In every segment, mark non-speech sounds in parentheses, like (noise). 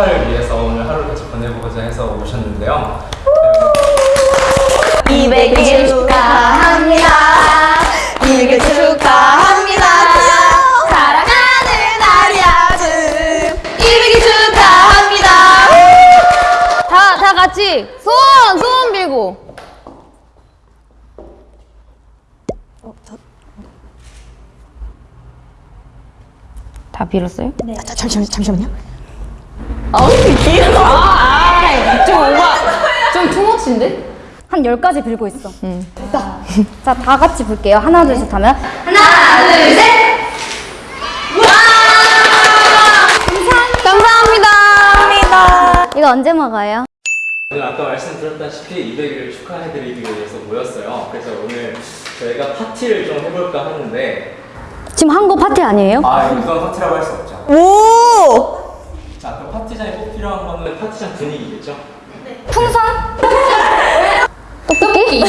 축하를 위해서 오늘 하루를 같이 보내보고자 해서 오셨는데요. 200일 축하합니다. 200일 축하합니다. 다 빌었어요? 네. 잠시만, 잠시만요. 아우, 길어. 아, 아, 좀 오바. 좀 투머치인데? 한 10가지 빌고 있어. 됐다. 자, 다 같이 볼게요. 하나, 둘, 셋 하면. 하나, 둘, 셋. 감사합니다. 이거 언제 먹어요? 오늘 아까 말씀드렸다시피 200일을 축하해드리기 위해서 모였어요. 그래서 오늘 저희가 파티를 좀 해볼까 하는데 지금 한 거 파티 아니에요? 아 이거 그건 파티라고 할 수 없죠. 오! 자, 그 파티장에 꼭 필요한 거는 파티장 분위기겠죠? 풍선? (laughs) 떡볶이?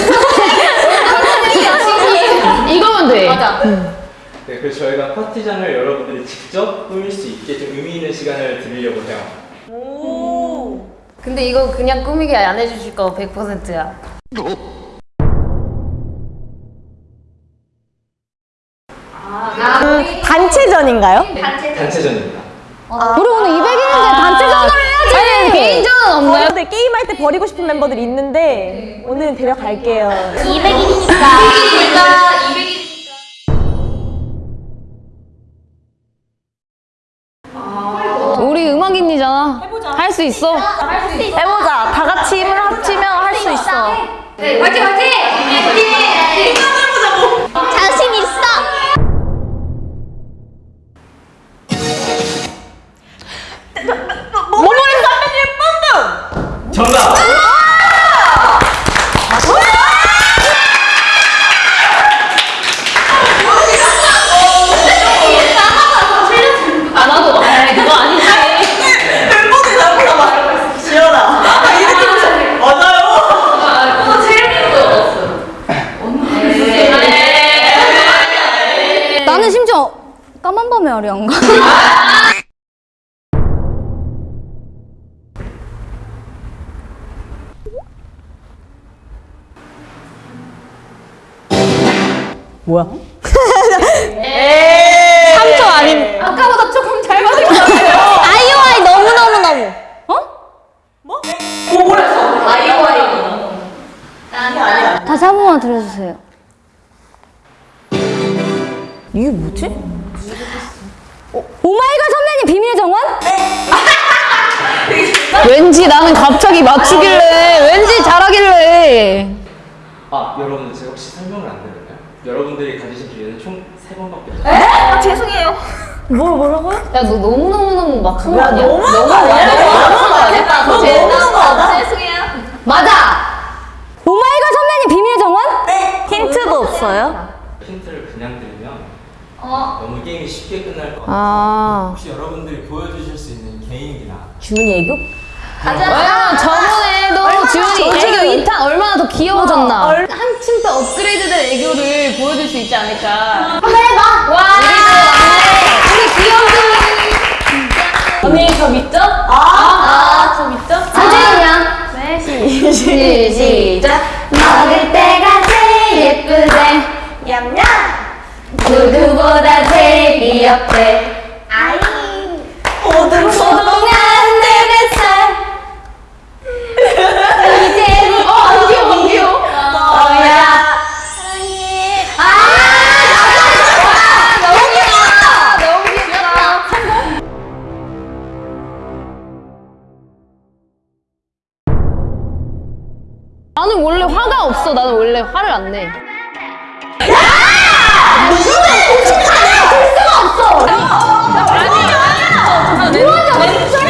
이거면 돼. 맞아. 네, 그래서 저희가 파티장을 여러분들이 직접 꾸밀 수 있게 좀 의미 있는 시간을 드리려고 해요. 근데 이거 그냥 꾸미기 안 해주실 거 100%야. 단체전인가요? 단체전입니다. 우리 오늘 200일인데 단체전을 해야지. 아니, 개인전은 없나요? 멤버들 게임할 때 버리고 싶은 멤버들이 있는데 오늘은 데려갈게요. 200일이니까. 우리 음악인이잖아. 할수 있어. 해보자. 다 같이 힘을 합치면 할 수 있어. 네, 화이팅, 화이팅! 화이팅! 아요. 나는 심지어 까만 밤에 어려운가? (laughs) 뭐야? 3초 아닌. 아까보다 조금 잘 맞은 것 같아요. 아이오아이 너무너무너무. 다시 한 번만 들려주세요. 이게 뭐지? 오마이걸 선배님 비밀 정원? 왠지 나는 갑자기 맞추길래, 왠지 잘하길래. 아, 여러분들 제가 혹시 설명을 안 드렸나요? 여러분들이 가지신 기회는 총 3번밖에 없어요. 아, 죄송해요. (laughs) 뭐, 뭐라고요? 야, 너 너무 너무 너무 막한 거 아니야? 너무한 거 아니야? 너무한 거 아니야? 너무 너무한 거 아니야? 죄송해요. 맞아! 오마이걸 선배님 비밀 정원? 힌트도 없어요? 힌트를 그냥 드리면 너무 게임이 쉽게 끝날 것 같아요. 아. 혹시 여러분들이 보여주실 수 있는 개인기나 주문이 애교? 왜냐면 저번에도 지훈이 애교 2탄 얼마나 더 귀여워졌나. 한층 더 업그레이드된 애교를 보여줄 수 있지 않을까. 한번 해봐! 와! 우리 귀여운 언니 저 믿죠? 아, 저 믿죠? 사진이야. 네, 시, 시, 시작. 먹을 때가 제일 예쁘대. 얌얌! 누구보다 제일 귀엽대. 없어 나는 원래 화를 안내 무슨 공식하냐? 볼 수가 없어! 아니야! 무한정